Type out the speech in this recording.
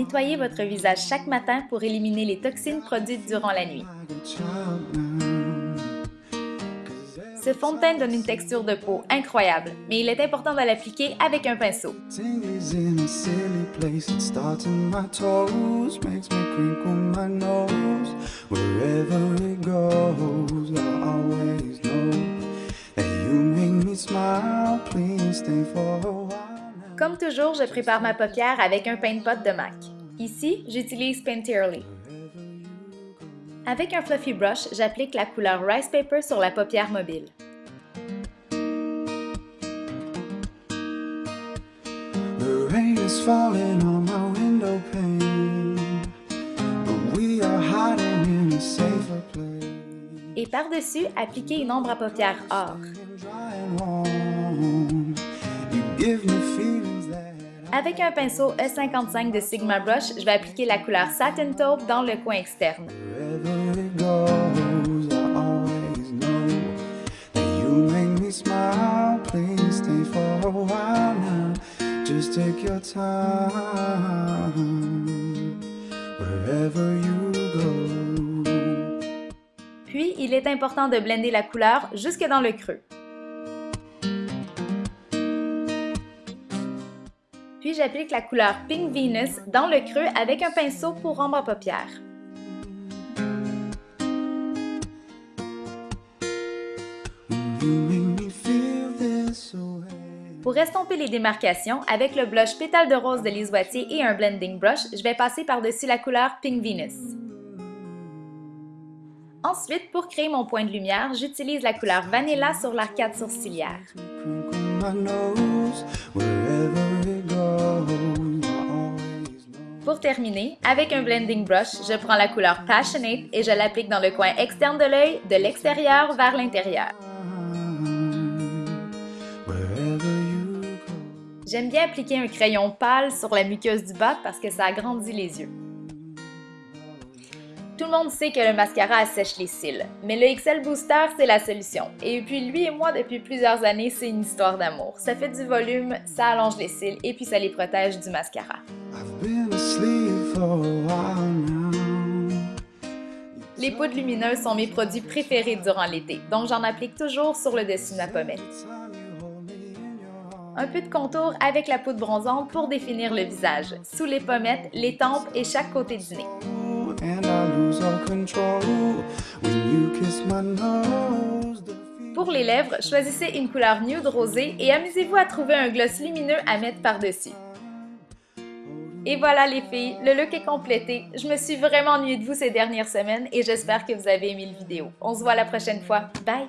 Nettoyez votre visage chaque matin pour éliminer les toxines produites durant la nuit. Ce fond de teint donne une texture de peau incroyable, mais il est important de l'appliquer avec un pinceau. Comme toujours, je prépare ma paupière avec un paint pot de MAC. Ici, j'utilise Painterly. Avec un fluffy brush, j'applique la couleur Rice Paper sur la paupière mobile. Et par-dessus, appliquez une ombre à paupières or. Avec un pinceau E55 de Sigma Brush, je vais appliquer la couleur Satin Taupe dans le coin externe. Puis, il est important de blender la couleur jusque dans le creux. Puis j'applique la couleur Pink Venus dans le creux avec un pinceau pour ombre à paupières. Pour estomper les démarcations, avec le blush Pétale de rose de Lise et un blending brush, je vais passer par-dessus la couleur Pink Venus. Ensuite, pour créer mon point de lumière, j'utilise la couleur Vanilla sur l'arcade sourcilière. Pour terminer, avec un blending brush, je prends la couleur Passionate et je l'applique dans le coin externe de l'œil, de l'extérieur vers l'intérieur. J'aime bien appliquer un crayon pâle sur la muqueuse du bas parce que ça agrandit les yeux. Tout le monde sait que le mascara assèche les cils, mais le XL Booster, c'est la solution. Et puis lui et moi, depuis plusieurs années, c'est une histoire d'amour. Ça fait du volume, ça allonge les cils et puis ça les protège du mascara. Les poudres lumineuses sont mes produits préférés durant l'été, donc j'en applique toujours sur le dessus de ma pommette. Un peu de contour avec la poudre bronzante pour définir le visage, sous les pommettes, les tempes et chaque côté du nez. Pour les lèvres, choisissez une couleur nude rosée et amusez-vous à trouver un gloss lumineux à mettre par-dessus. Et voilà les filles, le look est complété. Je me suis vraiment ennuyée de vous ces dernières semaines et j'espère que vous avez aimé le vidéo. On se voit la prochaine fois. Bye!